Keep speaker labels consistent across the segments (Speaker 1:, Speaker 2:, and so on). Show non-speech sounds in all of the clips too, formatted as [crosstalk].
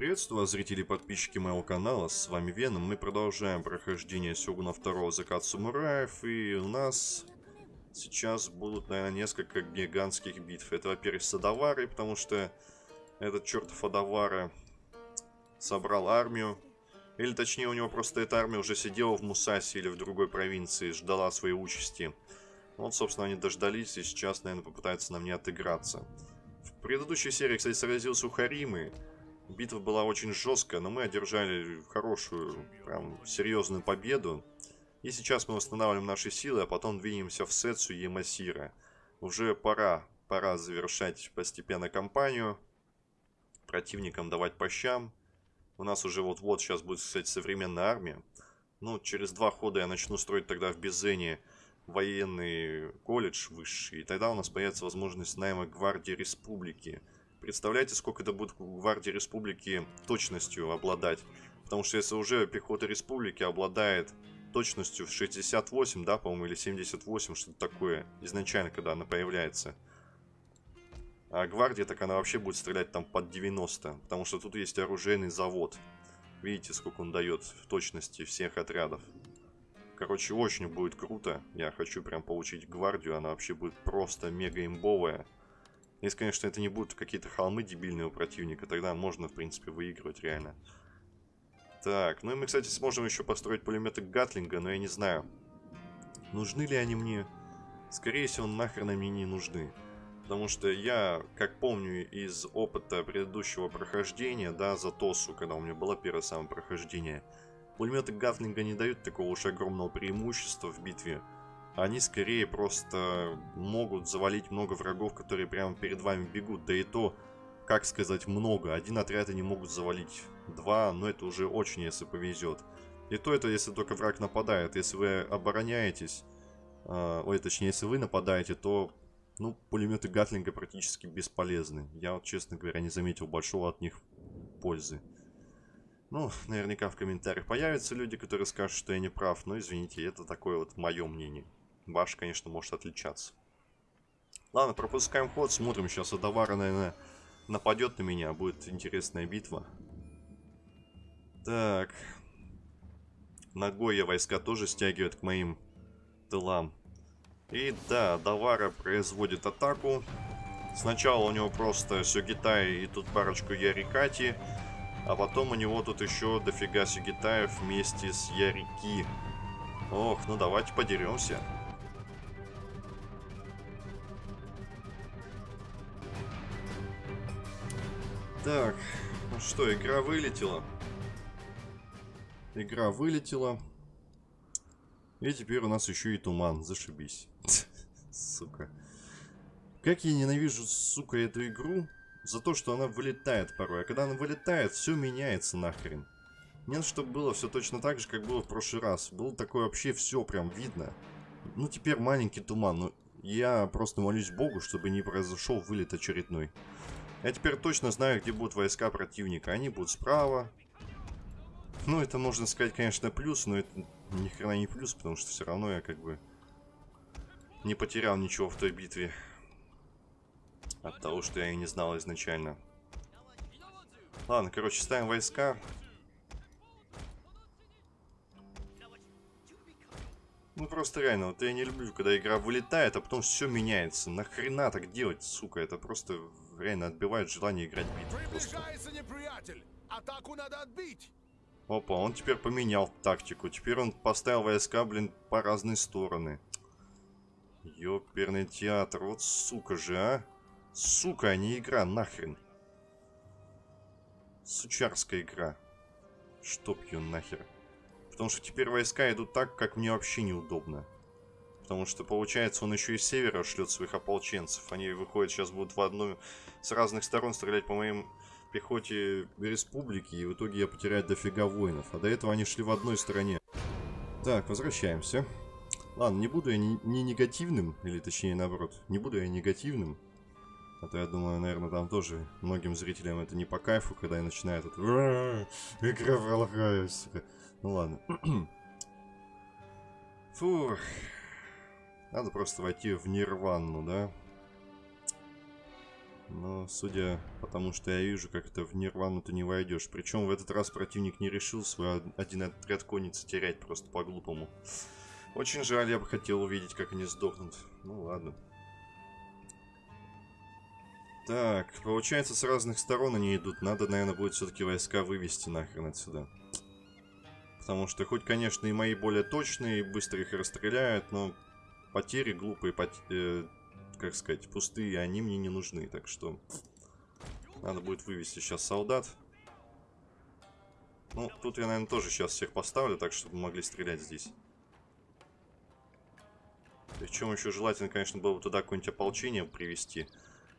Speaker 1: Приветствую зрители и подписчики моего канала, с вами Веном. Мы продолжаем прохождение Сёгуна 2 Закат Самураев, и у нас сейчас будут, наверное, несколько гигантских битв. Это, во-первых, с Адаварой, потому что этот чертов Адавара собрал армию. Или, точнее, у него просто эта армия уже сидела в Мусасе или в другой провинции, ждала своей участи. Вот, собственно, они дождались, и сейчас, наверное, попытаются на мне отыграться. В предыдущей серии, кстати, сразился у Харимы. Битва была очень жесткая, но мы одержали хорошую, прям серьезную победу. И сейчас мы восстанавливаем наши силы, а потом двинемся в Сетсу и Масира. Уже пора, пора завершать постепенно кампанию. Противникам давать по щам. У нас уже вот-вот сейчас будет, кстати, современная армия. Ну, через два хода я начну строить тогда в Безене военный колледж высший. И тогда у нас появится возможность найма гвардии республики. Представляете, сколько это будет гвардии республики точностью обладать? Потому что если уже пехота республики обладает точностью в 68, да, по-моему, или 78, что-то такое, изначально, когда она появляется. А гвардия, так она вообще будет стрелять там под 90, потому что тут есть оружейный завод. Видите, сколько он дает в точности всех отрядов. Короче, очень будет круто. Я хочу прям получить гвардию, она вообще будет просто мега имбовая. Если, конечно, это не будут какие-то холмы дебильные у противника, тогда можно, в принципе, выигрывать реально. Так, ну и мы, кстати, сможем еще построить пулеметы Гатлинга, но я не знаю, нужны ли они мне. Скорее всего, нахрен они не нужны. Потому что я, как помню из опыта предыдущего прохождения, да, за ТОСу, когда у меня было первое самое прохождение, пулеметы Гатлинга не дают такого уж огромного преимущества в битве они скорее просто могут завалить много врагов, которые прямо перед вами бегут. Да и то, как сказать, много. Один отряд они могут завалить два, но это уже очень, если повезет. И то это, если только враг нападает. Если вы обороняетесь, э, ой, точнее, если вы нападаете, то, ну, пулеметы Гатлинга практически бесполезны. Я вот, честно говоря, не заметил большого от них пользы. Ну, наверняка в комментариях появятся люди, которые скажут, что я не прав, но извините, это такое вот мое мнение. Ваш, конечно, может отличаться. Ладно, пропускаем ход, смотрим. Сейчас Адавара, наверное, нападет на меня. Будет интересная битва. Так. Ногой войска тоже стягивает к моим тылам. И да, Давара производит атаку. Сначала у него просто Сюгитай и тут парочку Ярикати. А потом у него тут еще дофига Сюгитаев вместе с Ярики. Ох, ну давайте подеремся. Так, ну что, игра вылетела. Игра вылетела. И теперь у нас еще и туман. Зашибись. [laughs] Сука. Как я ненавижу, сука, эту игру за то, что она вылетает порой. А когда она вылетает, все меняется нахрен. Нет, чтобы было все точно так же, как было в прошлый раз. Было такое вообще все прям видно. Ну, теперь маленький туман. Но я просто молюсь Богу, чтобы не произошел вылет очередной. Я теперь точно знаю, где будут войска противника. Они будут справа. Ну, это можно сказать, конечно, плюс, но это ни хрена не плюс, потому что все равно я как бы не потерял ничего в той битве. От того, что я и не знал изначально. Ладно, короче, ставим войска. Ну просто реально, вот я не люблю, когда игра вылетает, а потом все меняется. Нахрена так делать, сука? Это просто реально отбивает желание играть битву. неприятель! Атаку надо отбить! Опа, он теперь поменял тактику. Теперь он поставил войска, блин, по разные стороны. Ёперный театр, вот сука же, а. Сука, а не игра, нахрен. Сучарская игра. Чтоб ее нахер. Потому что теперь войска идут так, как мне вообще неудобно. Потому что, получается, он еще и с севера шлет своих ополченцев. Они выходят сейчас будут в одну... С разных сторон стрелять по моим пехоте республики. И в итоге я потеряю дофига воинов. А до этого они шли в одной стороне. Так, возвращаемся. Ладно, не буду я ни негативным, или точнее наоборот, не буду я негативным. А то я думаю, наверное, там тоже многим зрителям это не по кайфу, когда я начинаю тут... Игра пролагаю. Ну ладно. [clears throat] Фух. Надо просто войти в нирвану, да? Но, судя по тому, что я вижу, как это в нирвану ты не войдешь. Причем в этот раз противник не решил свой один отряд конницы терять просто по-глупому. Очень жаль, я бы хотел увидеть, как они сдохнут. Ну ладно. Так, получается, с разных сторон они идут. Надо, наверное, будет все-таки войска вывести нахрен отсюда. Потому что, хоть, конечно, и мои более точные, и быстро их расстреляют, но потери глупые, пот... э, как сказать, пустые, они мне не нужны. Так что надо будет вывести сейчас солдат. Ну, тут я, наверное, тоже сейчас всех поставлю, так, чтобы могли стрелять здесь. Причем еще желательно, конечно, было бы туда какое-нибудь ополчение привести.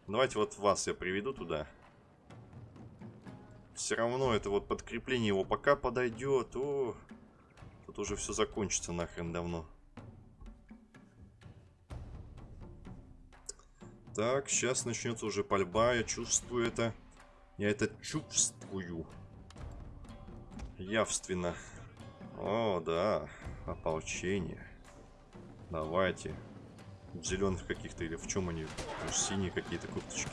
Speaker 1: Давайте вот вас я приведу туда. Все равно это вот подкрепление его пока подойдет. О, тут уже все закончится нахрен давно. Так, сейчас начнется уже пальба. Я чувствую это. Я это чувствую. Явственно. О, да. Ополчение. Давайте. В зеленых каких-то или в чем они? Может, синие какие-то курточки.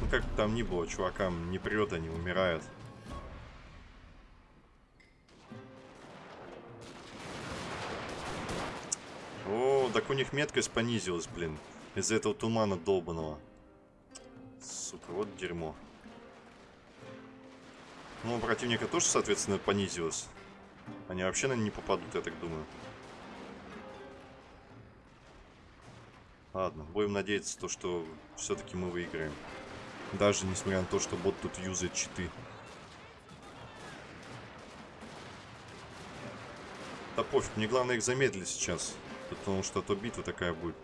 Speaker 1: Ну, как там ни было, чувакам не прет, они умирают. О, так у них меткость понизилась, блин. Из-за этого тумана долбаного. Сука, вот дерьмо. Ну, противника тоже, соответственно, понизилось. Они вообще, наверное, не попадут, я так думаю. Ладно, будем надеяться, то, что все-таки мы выиграем. Даже несмотря на то, что бот тут юзает читы. Да пофиг, мне главное их замедлить сейчас. Потому что то битва такая будет.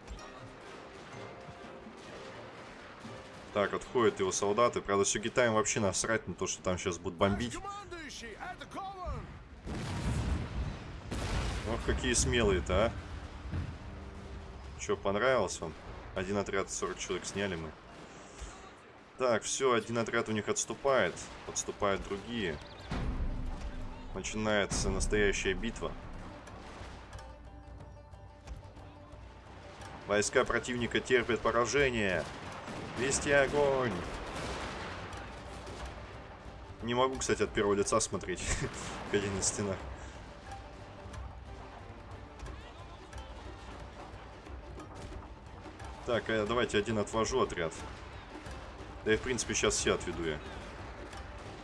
Speaker 1: Так, отходят его солдаты. Правда, все Китаем вообще насрать на то, что там сейчас будут бомбить. Ох, какие смелые-то, а. Что, понравилось вам? Один отряд 40 человек сняли мы. Так, все, один отряд у них отступает. Подступают другие. Начинается настоящая битва. Войска противника терпят поражение. Вести огонь! Не могу, кстати, от первого лица смотреть, [laughs] как на стенах. Так, а давайте один отвожу отряд. Да и, в принципе, сейчас все отведу я.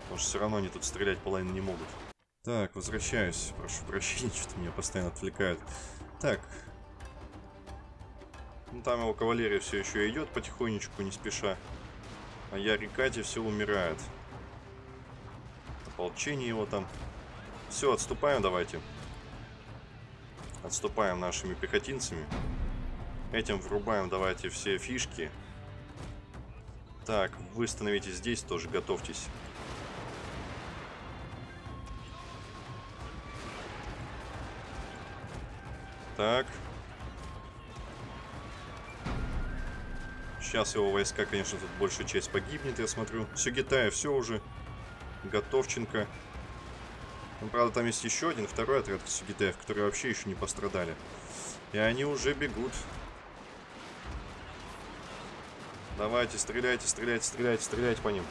Speaker 1: Потому что все равно они тут стрелять половину не могут. Так, возвращаюсь. Прошу прощения, [laughs] что меня постоянно отвлекают. Так. Ну, там его кавалерия все еще идет потихонечку, не спеша. А я Рикати все умирает. Ополчение его там. Все, отступаем давайте. Отступаем нашими пехотинцами. Этим врубаем давайте все фишки. Так, вы становитесь здесь тоже, готовьтесь. Так. Сейчас его войска, конечно, тут большая часть погибнет, я смотрю. Все Гитая, все уже. Готовченко. Ну, правда, там есть еще один, второй отряд Сюгитаев, которые вообще еще не пострадали. И они уже бегут. Давайте, стреляйте, стреляйте, стреляйте, стреляйте по ним.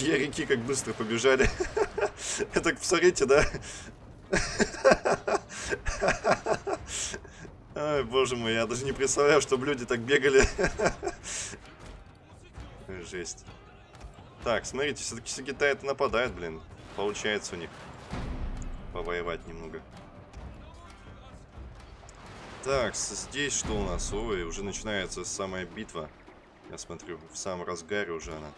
Speaker 1: Ярики как быстро побежали. [laughs] Это, посмотрите, да? [laughs] Ой, боже мой, я даже не представляю, чтобы люди так бегали. [laughs] Жесть. Так, смотрите, все-таки Сагитай это нападает, блин. Получается у них повоевать немного. Так, здесь что у нас? Ой, уже начинается самая битва. Я смотрю, в самом разгаре уже она.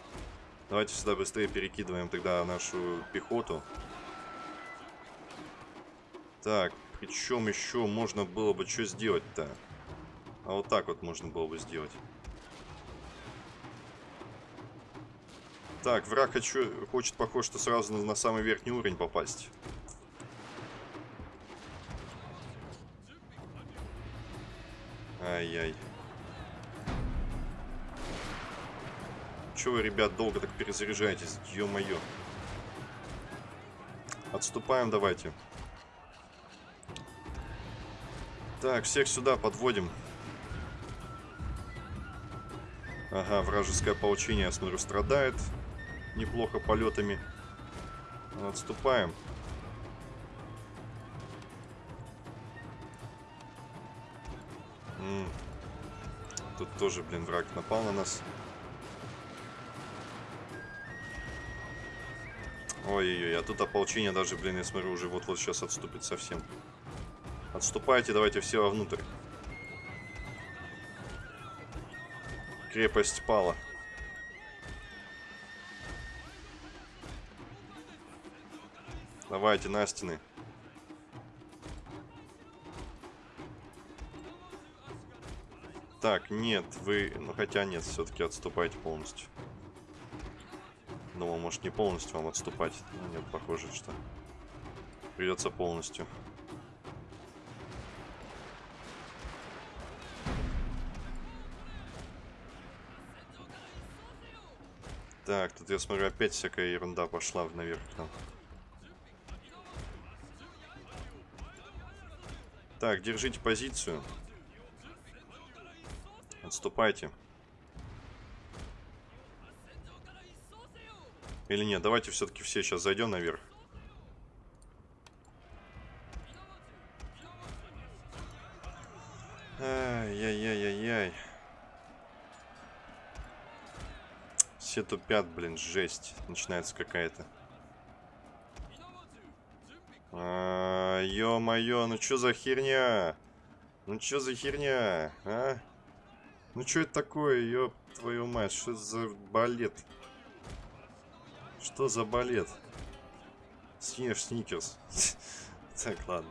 Speaker 1: Давайте сюда быстрее перекидываем тогда нашу пехоту. Так, причем еще можно было бы что сделать-то? А вот так вот можно было бы сделать. Так, враг хочу, хочет, похоже, что сразу на, на самый верхний уровень попасть. Ай-яй. Чего вы, ребят, долго так перезаряжаетесь? Ё-моё. Отступаем, давайте. Так, всех сюда подводим. Ага, вражеское ополчение, я смотрю, страдает неплохо полетами. Отступаем. М -м. Тут тоже, блин, враг напал на нас. Ой-ой-ой, а тут ополчение даже, блин, я смотрю, уже вот-вот сейчас отступит совсем. Отступайте, давайте все вовнутрь. Крепость пала. Давайте на стены. Так, нет, вы... Ну, хотя нет, все-таки отступайте полностью. Думал, может, не полностью вам отступать. Ну, нет, похоже, что придется полностью. Так, тут я смотрю, опять всякая ерунда пошла наверх там. Так, держите позицию. Отступайте. Или нет, давайте все-таки все сейчас зайдем наверх. Ай-яй-яй-яй-яй. Все тупят, блин, жесть. Начинается какая-то. А, Ё-моё, ну чё за херня? Ну чё за херня, а? Ну чё это такое, ёб твою мать, что за балет? Что за балет? Съешь сникерс. [laughs] Так, ладно.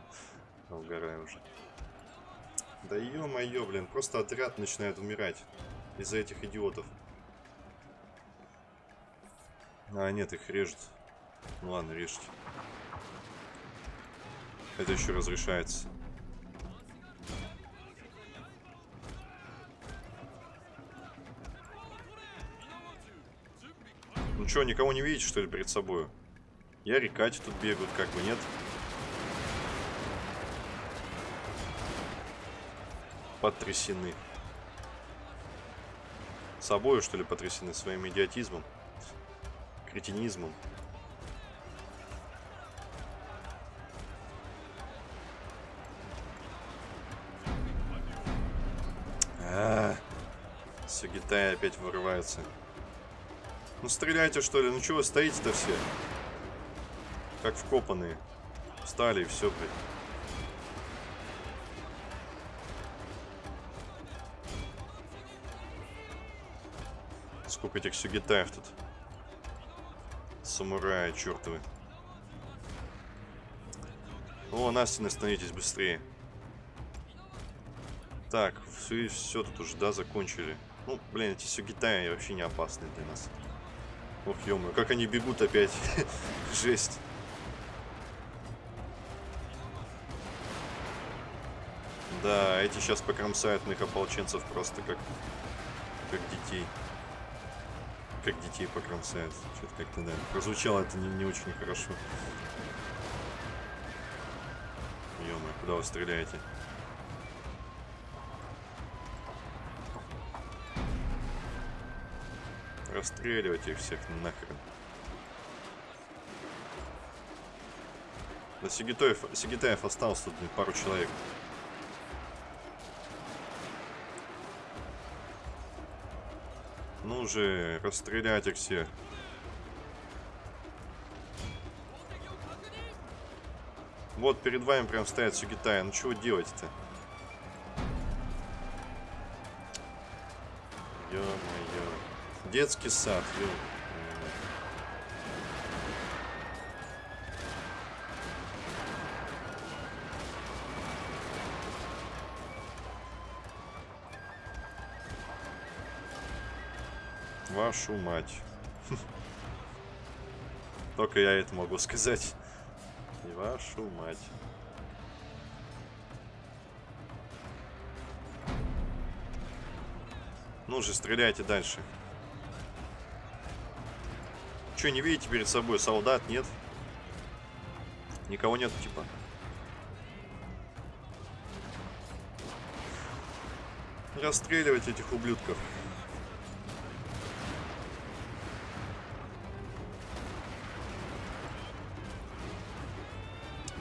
Speaker 1: Угораю уже. Да ё-моё, блин, просто отряд начинает умирать из-за этих идиотов. А, нет, их режут. Ну ладно, режьте. Это еще разрешается. Ну что, никого не видите, что ли, перед собой? Я рекати тут бегают, как бы, нет? Потрясены. Собою, что ли, потрясены своим идиотизмом? Кретинизмом? А, -а, -а. Сугитай опять вырывается. Ну стреляйте что ли, ну чего стоите-то все? Как вкопанные. Встали и все, блядь. Сколько этих сюгитаев тут. Самураи чертовы. О, на стены становитесь быстрее. Так, все, все тут уже, да, закончили. Ну, блин, эти сюгитаи вообще не опасны для нас. Ох, ё как они бегут опять. [laughs] Жесть. Да, эти сейчас покромсают моих ополченцев просто как, как детей. Как детей покромсают. Что-то как-то, да. Прозвучало это не, не очень хорошо. ё куда вы стреляете? Расстреливать их всех нахрен. Да Сигитаев, Сигитаев остался тут пару человек. Ну же, расстрелять их всех. Вот перед вами прям стоят Сугитая. Ну чего делать-то? Детский сад. Ё. Вашу мать. [laughs] Только я это могу сказать. И вашу мать. Ну же, стреляйте дальше. Что, не видите перед собой солдат, нет? Никого нет, типа. Расстреливать этих ублюдков.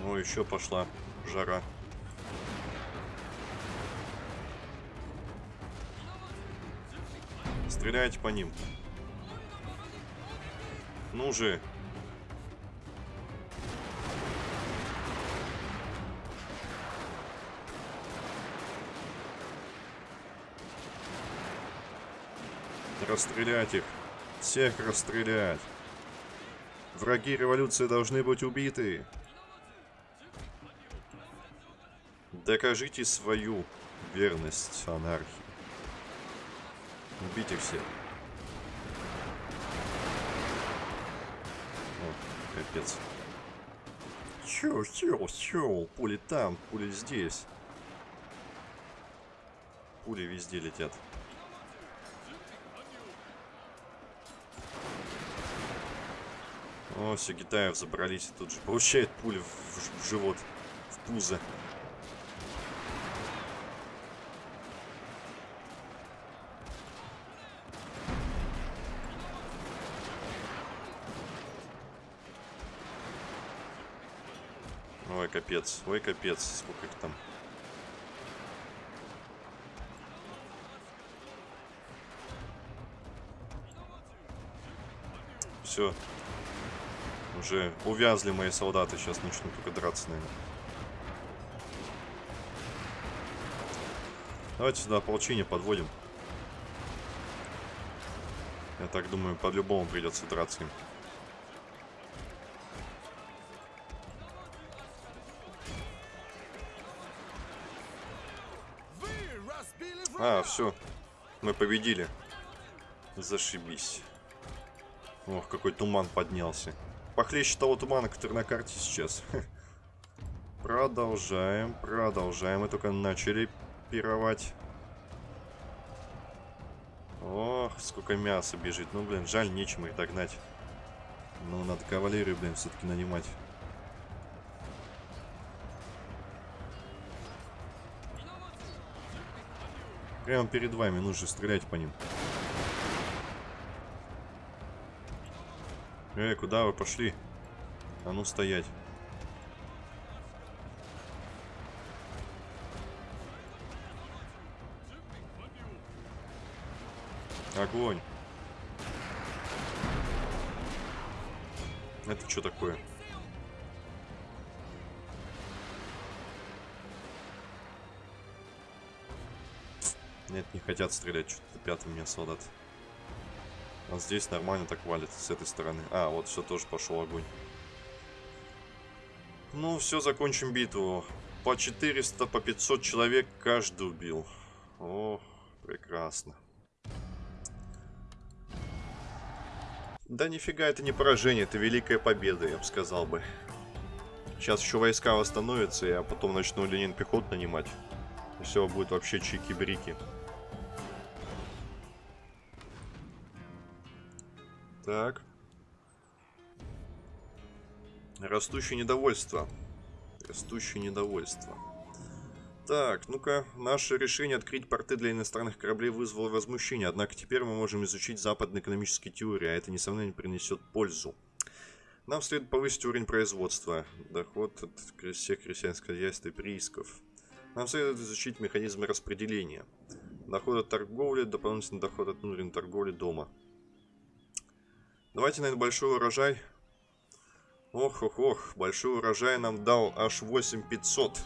Speaker 1: Ну, еще пошла жара. Стреляйте по ним. Ну же. Расстрелять их. Всех расстрелять. Враги революции должны быть убиты. Докажите свою верность анархии. Убейте всех. О, капец. Чё, чё, чё? Пули там, пули здесь. Пули везде летят. О, все, Гитаев забрались и тут же получает пули в, в живот, в пузо. Ой, капец, ой, капец, сколько их там. Все, уже увязли мои солдаты, сейчас начнут только драться, наверное. Давайте сюда ополчение подводим. Я так думаю, по-любому придется драться им. все. Мы победили. Зашибись. Ох, какой туман поднялся похлеще того тумана, который на карте сейчас. [laughs] Продолжаем, продолжаем. Мы только начали пировать. Ох, сколько мяса бежит. Ну, блин, жаль, нечем их догнать. Ну, надо кавалерию, блин, все-таки нанимать. Прямо перед вами, нужно стрелять по ним. Эй, куда вы пошли? А ну стоять. Огонь. Это что такое? Нет, не хотят стрелять. Что-то пятый меня солдат. А здесь нормально так валит с этой стороны. А, вот все тоже пошел огонь. Ну, все, закончим битву. По 400, по 500 человек каждый убил. О, прекрасно. Да нифига это не поражение, это великая победа, я бы сказал бы. Сейчас еще войска восстановятся, я потом начну Ленин пехот нанимать. И все будет вообще чики-брики. Так. Растущее недовольство. Растущее недовольство. Так, ну-ка, наше решение открыть порты для иностранных кораблей вызвало возмущение, однако теперь мы можем изучить западные экономические теории, а это, несомненно, принесет пользу. Нам следует повысить уровень производства, доход от всех крестьянских хозяйств и приисков. Нам следует изучить механизмы распределения. Доход от торговли, дополнительный доход от внутренней торговли дома. Давайте, наверное, большой урожай. Ох-ох-ох, большой урожай нам дал аж 8500.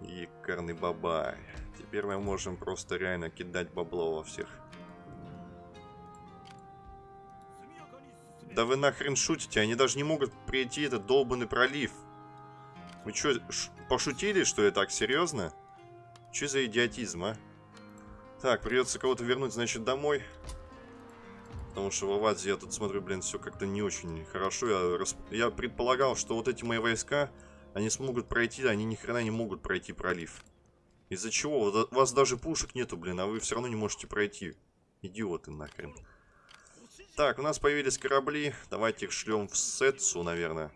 Speaker 1: Якарный бабай. Теперь мы можем просто реально кидать бабло во всех. Да вы нахрен шутите? Они даже не могут прийти этот долбанный пролив. Вы что, пошутили, что я так серьезно? Что за идиотизм, а? Так, придется кого-то вернуть, значит, домой. Потому что в Авазе я тут смотрю, блин, все как-то не очень хорошо. Я, расп... я предполагал, что вот эти мои войска, они смогут пройти, они ни хрена не могут пройти пролив. Из-за чего? У вас даже пушек нету, блин, а вы все равно не можете пройти. Идиоты нахрен. Так, у нас появились корабли. Давайте их шлем в Сетсу, наверное.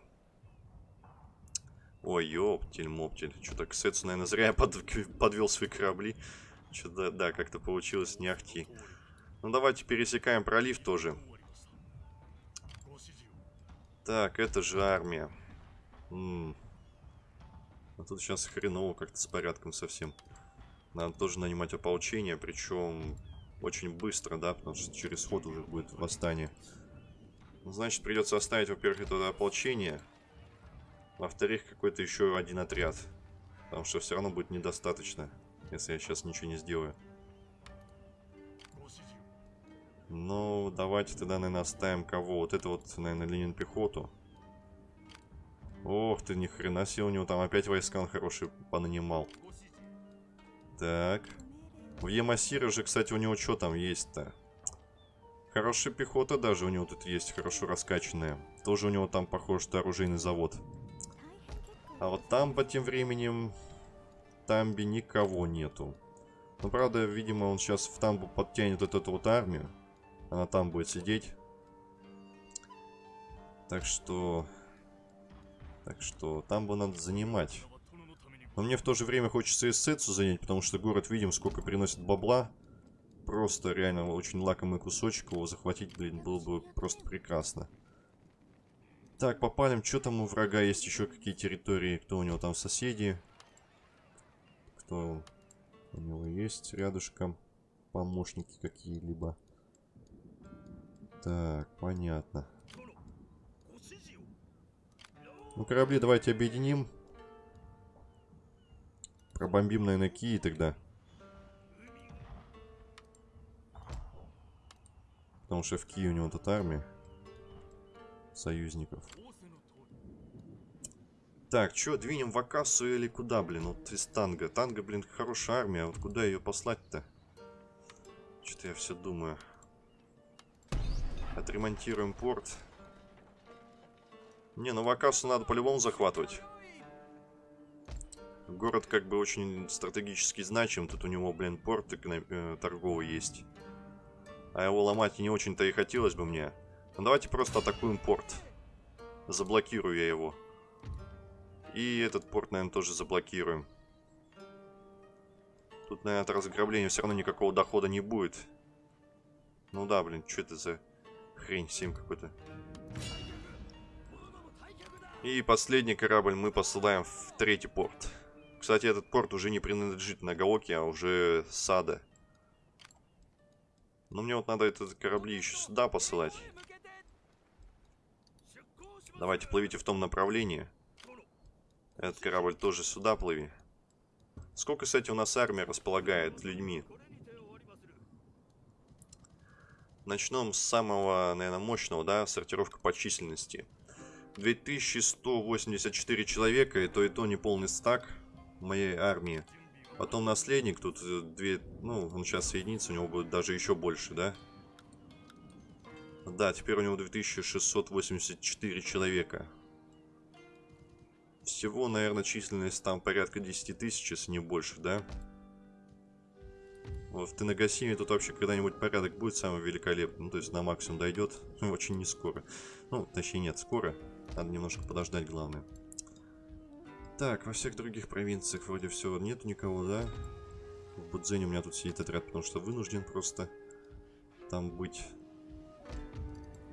Speaker 1: Ой, ёптель-моптель. Что-то к Сетсу, наверное, зря я под, подвел свои корабли. Что-то, да, как-то получилось не ахти. Ну, давайте пересекаем пролив тоже. Так, это же армия. М -м. А тут сейчас хреново как-то с порядком совсем. Надо тоже нанимать ополчение, причем очень быстро, да, потому что через ход уже будет восстание. Ну, значит, придется оставить, во-первых, это ополчение. Во-вторых, какой-то еще один отряд. Потому что все равно будет недостаточно, если я сейчас ничего не сделаю. Ну, давайте тогда, наверное, оставим кого? Вот это вот, наверное, Ленин пехоту. Ох ты, ни хрена себе, у него там опять войска он хороший понанимал. Так. В Ямасире же, кстати, у него что там есть-то? Хорошая пехота даже у него тут есть, хорошо раскачанная. Тоже у него там, похоже, что оружейный завод. А вот там по тем временем... Тамби никого нету. Ну, правда, видимо, он сейчас в Тамбу подтянет вот эту вот армию. Она там будет сидеть. Так что... Так что там бы надо занимать. Но мне в то же время хочется эссетсу занять, потому что город, видим, сколько приносит бабла. Просто реально очень лакомый кусочек его захватить, блин, было бы просто прекрасно. Так, попалим. Что там у врага есть еще какие территории? Кто у него там соседи? Кто у него есть рядышком? Помощники какие-либо. Так, понятно. Ну, корабли давайте объединим. Пробомбим, наверное, Кии тогда. Потому что в Кии у него тут армия союзников. Так, что, двинем в Акасу или куда, блин? Вот из Танга. Танга, блин, хорошая армия. А вот куда ее послать-то? Что-то я все думаю. Отремонтируем порт. Не, ну в Акасу надо по-любому захватывать. Город как бы очень стратегически значим. Тут у него, блин, порт э, торговый есть. А его ломать не очень-то и хотелось бы мне. Ну давайте просто атакуем порт. Заблокирую я его. И этот порт, наверное, тоже заблокируем. Тут, наверное, от разграбления все равно никакого дохода не будет. Ну да, блин, что это за хрень, 7 какой-то. И последний корабль мы посылаем в третий порт. Кстати, этот порт уже не принадлежит Нагаоки, а уже Сада. Но мне вот надо этот корабли еще сюда посылать. Давайте, плывите в том направлении. Этот корабль тоже сюда плыви. Сколько, кстати, у нас армия располагает людьми? Начнем с самого, наверное, мощного, да, сортировка по численности. 2184 человека, и то и то не полный стак моей армии. Потом наследник, тут э, две, ну, он сейчас соединится, у него будет даже еще больше, да? Да, теперь у него 2684 человека. Всего, наверное, численность там порядка 10 тысяч, если не больше, да? Вот в Тенагасиме тут вообще когда-нибудь порядок будет самый великолепный. Ну, то есть на максимум дойдет. [laughs] Очень не скоро. Ну, точнее нет, скоро. Надо немножко подождать, главное. Так, во всех других провинциях вроде все нету никого, да? В Будзене у меня тут сидит отряд, потому что вынужден просто там быть.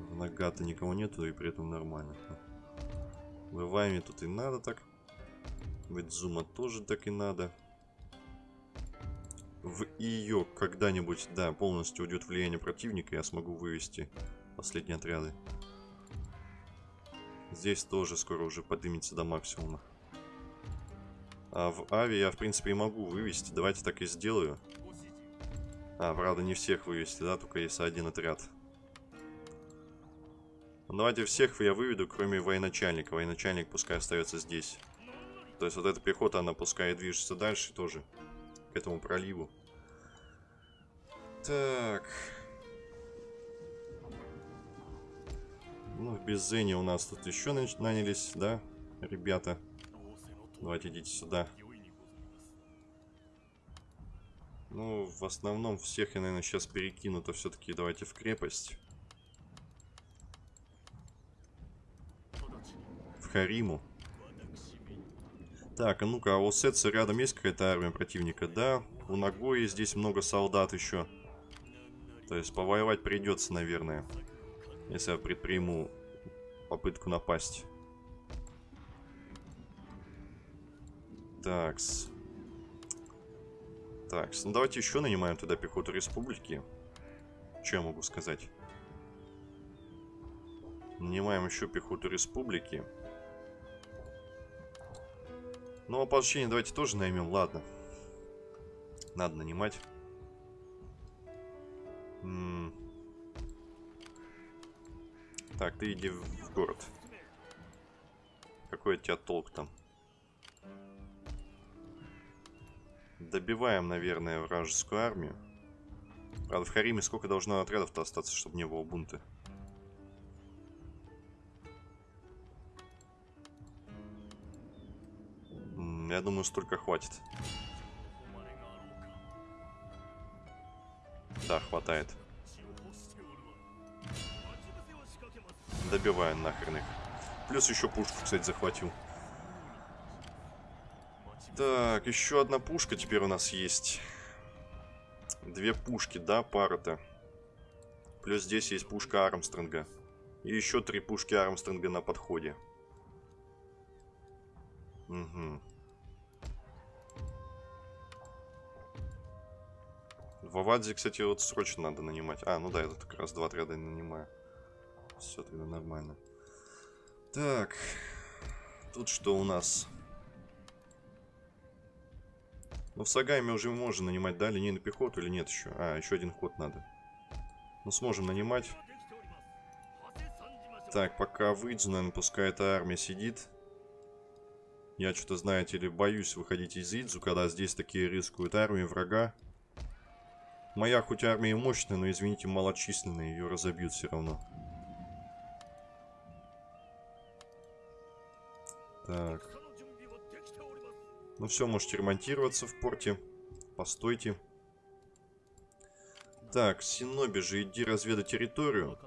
Speaker 1: Нагата никого нету, и при этом нормально. В Ивайме тут и надо так. В Идзума тоже так и надо. В ее когда-нибудь, да, полностью уйдет влияние противника, я смогу вывести последние отряды. Здесь тоже скоро уже поднимется до максимума. А в Ави я, в принципе, и могу вывести. Давайте так и сделаю. А, правда, не всех вывести, да, только если один отряд. Ну, давайте всех я выведу, кроме военачальника. Военачальник пускай остается здесь. То есть вот эта пехота, она пускай движется дальше тоже. К этому проливу. Так. Ну, в Беззене у нас тут еще нанялись, да, ребята. Давайте идите сюда. Ну, в основном всех я, наверное, сейчас перекину, то все-таки давайте в крепость. Хариму. Так, а ну-ка, а у Сетса рядом есть какая-то армия противника? Да, у Нагои здесь много солдат еще. То есть повоевать придется, наверное. Если я предприму попытку напасть. Такс. Такс. Ну давайте еще нанимаем туда пехоту республики. Что я могу сказать? Нанимаем еще пехоту республики. Ну, ополчение давайте тоже наймем, ладно. Надо нанимать. М -м так, ты иди в город. Какой от тебя толк там? Добиваем, наверное, вражескую армию. Правда, в Хариме сколько должно отрядов-то остаться, чтобы не было бунта? Я думаю, столько хватит. Да, хватает. Добиваю нахрен их. Плюс еще пушку, кстати, захватил. Так, еще одна пушка теперь у нас есть. Две пушки, да, пара-то. Плюс здесь есть пушка Армстронга. И еще три пушки Армстронга на подходе. Угу. В Авадзе, кстати, вот срочно надо нанимать. А, ну да, тут как раз два отряда нанимаю. Все тогда нормально. Так. Тут что у нас? Ну, в Сагайме уже можно нанимать, да, линейную пехоту или нет еще? А, еще один ход надо. Ну, сможем нанимать. Так, пока выйду, наверное, пускай эта армия сидит. Я что-то, знаете ли, боюсь выходить из Идзу, когда здесь такие рискуют армии врага. Моя хоть армия мощная, но, извините, малочисленная, ее разобьют все равно. Так. Ну все, можете ремонтироваться в порте. Постойте. Так, Синоби же, иди разведай территорию.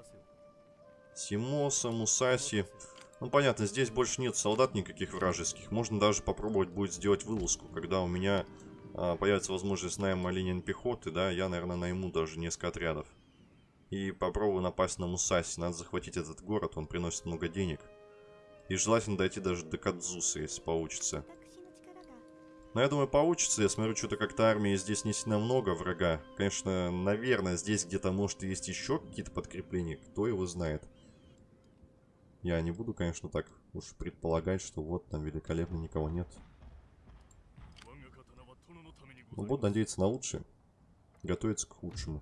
Speaker 1: Симоса, Мусаси. Ну, понятно, здесь больше нет солдат никаких вражеских. Можно даже попробовать будет сделать вылазку, когда у меня появится возможность найма линии пехоты, да, я, наверное, найму даже несколько отрядов. И попробую напасть на Мусаси. Надо захватить этот город, он приносит много денег. И желательно дойти даже до Кадзуса, если получится. Но я думаю, получится. Я смотрю, что-то как-то армии здесь не сильно много врага. Конечно, наверное, здесь где-то, может, есть еще какие-то подкрепления. Кто его знает. Я не буду, конечно, так уж предполагать, что вот там великолепно никого нет. Но ну, буду надеяться на лучшее. Готовиться к худшему.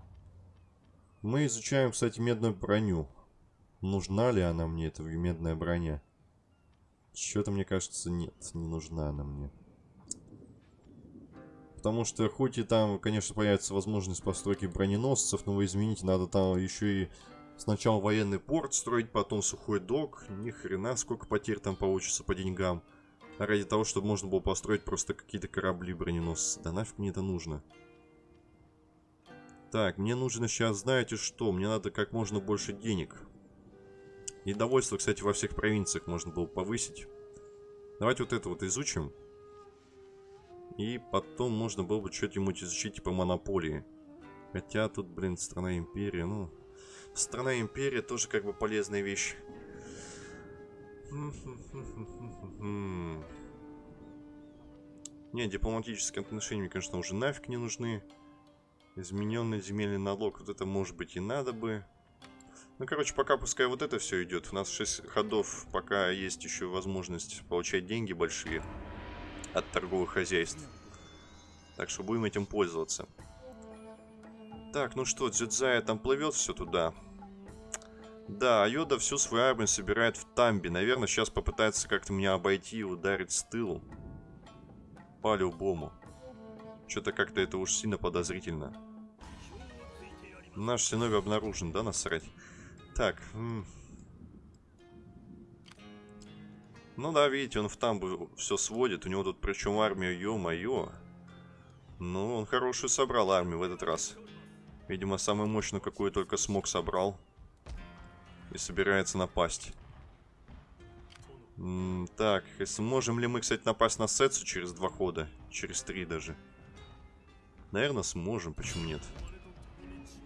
Speaker 1: Мы изучаем, кстати, медную броню. Нужна ли она мне, эта медная броня? Что-то, мне кажется, нет, не нужна она мне. Потому что, хоть и там, конечно, появится возможность постройки броненосцев, но вы извините, надо там еще и сначала военный порт строить, потом сухой док. Ни хрена, сколько потерь там получится по деньгам ради того, чтобы можно было построить просто какие-то корабли броненосцы. Да нафиг мне это нужно? Так, мне нужно сейчас, знаете что, мне надо как можно больше денег. И довольство, кстати, во всех провинциях можно было повысить. Давайте вот это вот изучим. И потом можно было бы что-нибудь изучить типа монополии. Хотя тут, блин, страна империя, ну... Страна империя тоже как бы полезная вещь. Не, дипломатические отношения конечно, уже нафиг не нужны. Измененный земельный налог, вот это может быть и надо бы. Ну, короче, пока пускай вот это все идет. У нас 6 ходов, пока есть еще возможность получать деньги большие от торговых хозяйств. Так что будем этим пользоваться. Так, ну что, Дзюдзая там плывет все туда. Да, Айода всю свою армию собирает в Тамби. Наверное, сейчас попытается как-то меня обойти и ударить с тылу. По-любому. Что-то как-то это уж сильно подозрительно. Наш синовий обнаружен, да, насрать? Так. Ну да, видите, он в Тамбу все сводит. У него тут причем армия, ё-моё. Ну, он хорошую собрал армию в этот раз. Видимо, самую мощную, какую только смог, собрал и собирается напасть. М, Так, сможем ли мы, кстати, напасть на Сетсу через два хода? Через три даже. Наверное, сможем, почему нет?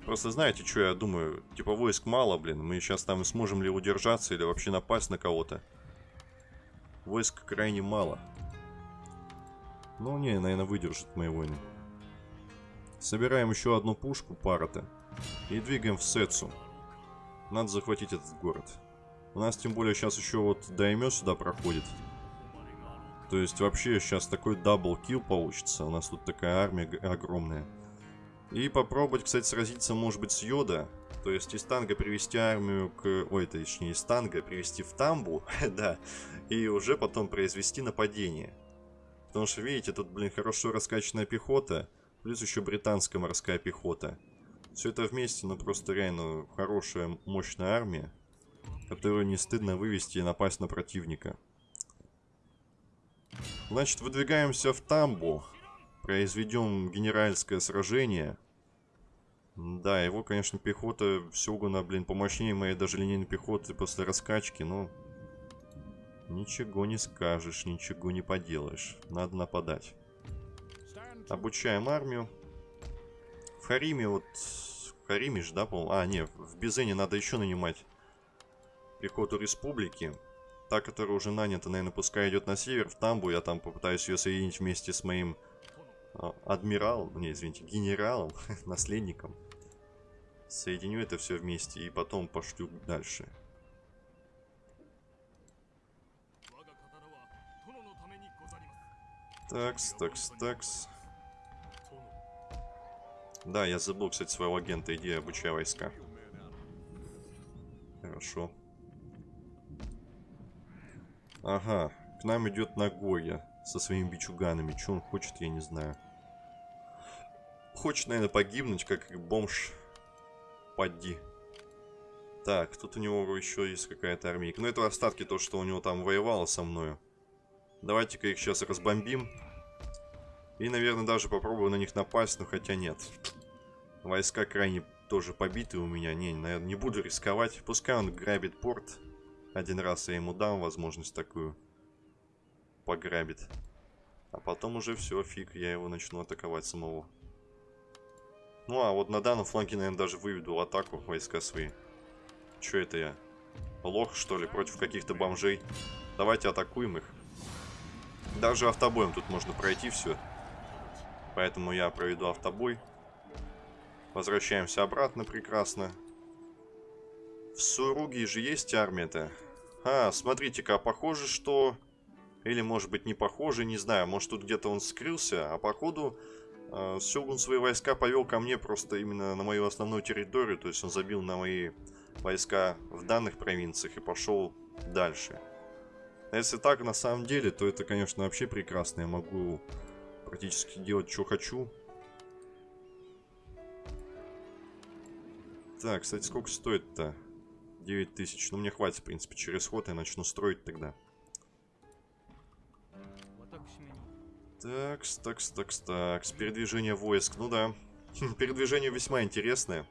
Speaker 1: Просто знаете, что я думаю? Типа войск мало, блин. Мы сейчас там сможем ли удержаться или вообще напасть на кого-то? Войск крайне мало. Ну, не, наверное, выдержат мои войны. Собираем еще одну пушку, пара-то. И двигаем в Сетсу. Надо захватить этот город. У нас тем более сейчас еще вот Даймё сюда проходит. То есть вообще сейчас такой double kill получится. У нас тут такая армия огромная. И попробовать, кстати, сразиться, может быть, с Йода. То есть из Танга привести армию к... Ой, точнее, из Танга привести в Тамбу, [laughs] да. И уже потом произвести нападение. Потому что, видите, тут, блин, хорошо раскачанная пехота. Плюс еще британская морская пехота. Все это вместе, ну просто реально хорошая, мощная армия. Которую не стыдно вывести и напасть на противника. Значит, выдвигаемся в Тамбу. Произведем генеральское сражение. Да, его, конечно, пехота Сёгуна, блин, помощнее моей даже линейной пехоты после раскачки, но... Ничего не скажешь, ничего не поделаешь. Надо нападать. Обучаем армию. В Хариме вот... В Хариме же, да, по А, не, в Бизене надо еще нанимать пехоту республики. Та, которая уже нанята, наверное, пускай идет на север, в Тамбу. Я там попытаюсь ее соединить вместе с моим а, адмиралом, не, извините, генералом, [laughs] наследником. Соединю это все вместе и потом пошлю дальше. Такс, такс, такс. Да, я забыл, кстати, своего агента. Иди обучай войска. Хорошо. Ага, к нам идет Нагоя со своими бичуганами. Что он хочет, я не знаю. Хочет, наверное, погибнуть, как бомж. Поди. Так, тут у него еще есть какая-то армейка. Ну, это остатки то, что у него там воевало со мною. Давайте-ка их сейчас разбомбим. И, наверное, даже попробую на них напасть, но хотя нет. Войска крайне тоже побиты у меня. Не, наверное, не буду рисковать. Пускай он грабит порт. Один раз я ему дам возможность такую пограбит. А потом уже все, фиг, я его начну атаковать самого. Ну а вот на данном фланге, наверное, даже выведу атаку войска свои. Че это я? Лох, что ли, против каких-то бомжей? Давайте атакуем их. Даже автобоем тут можно пройти все. Поэтому я проведу автобой. Возвращаемся обратно прекрасно. В Суруге же есть армия-то. А, смотрите-ка, а похоже, что... Или, может быть, не похоже, не знаю. Может, тут где-то он скрылся, а походу... Э, Сёгун свои войска повел ко мне просто именно на мою основную территорию. То есть он забил на мои войска в данных провинциях и пошел дальше. А если так на самом деле, то это, конечно, вообще прекрасно. Я могу практически делать, что хочу. Так, кстати, сколько стоит-то? 9 тысяч. Ну, мне хватит, в принципе, через ход я начну строить тогда. Такс, такс, такс, такс. Передвижение войск. Ну да. Передвижение весьма интересное.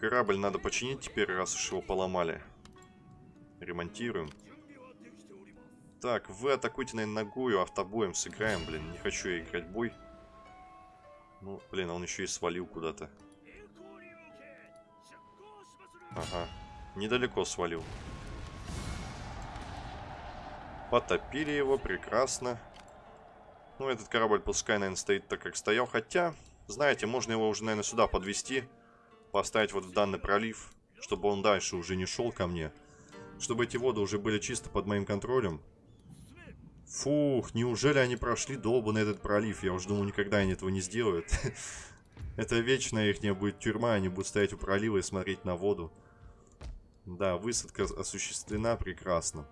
Speaker 1: Корабль надо починить теперь, раз уж его поломали. Ремонтируем. Так, вы атакуйте, наверное, ногою, автобоем сыграем, блин. Не хочу я играть бой. Ну, блин, а он еще и свалил куда-то. Ага, недалеко свалил. Потопили его, прекрасно. Ну, этот корабль пускай, наверное, стоит так, как стоял. Хотя, знаете, можно его уже, наверное, сюда подвести, Поставить вот в данный пролив, чтобы он дальше уже не шел ко мне. Чтобы эти воды уже были чисто под моим контролем. Фух, неужели они прошли долбанный этот пролив? Я уже думал, никогда они этого не сделают. [laughs] Это вечная их будет тюрьма, они будут стоять у пролива и смотреть на воду. Да, высадка осуществлена прекрасно.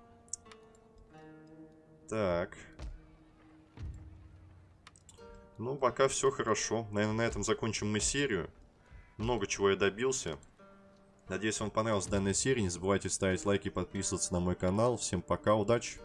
Speaker 1: Так. Ну, пока все хорошо. Наверное, на этом закончим мы серию. Много чего я добился. Надеюсь, вам понравилась данная серия. Не забывайте ставить лайки и подписываться на мой канал. Всем пока, удачи!